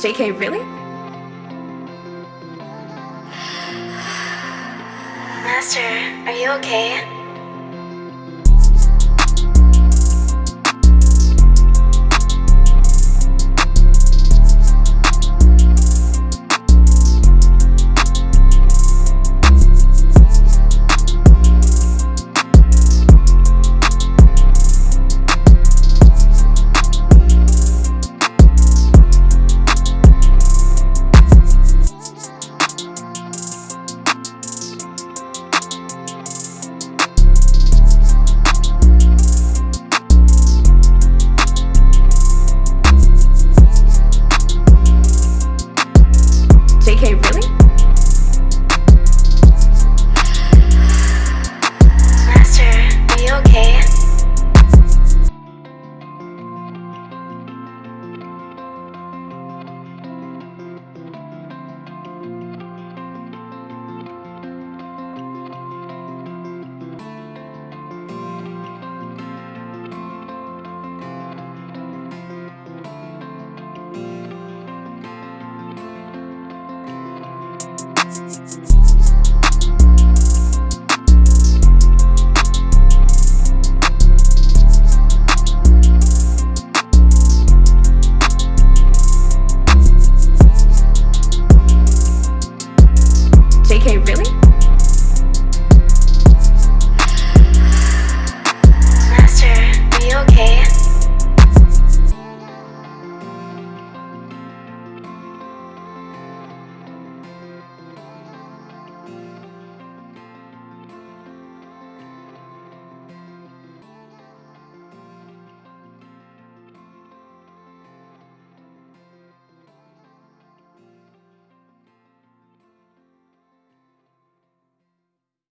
JK, really? Master, are you okay?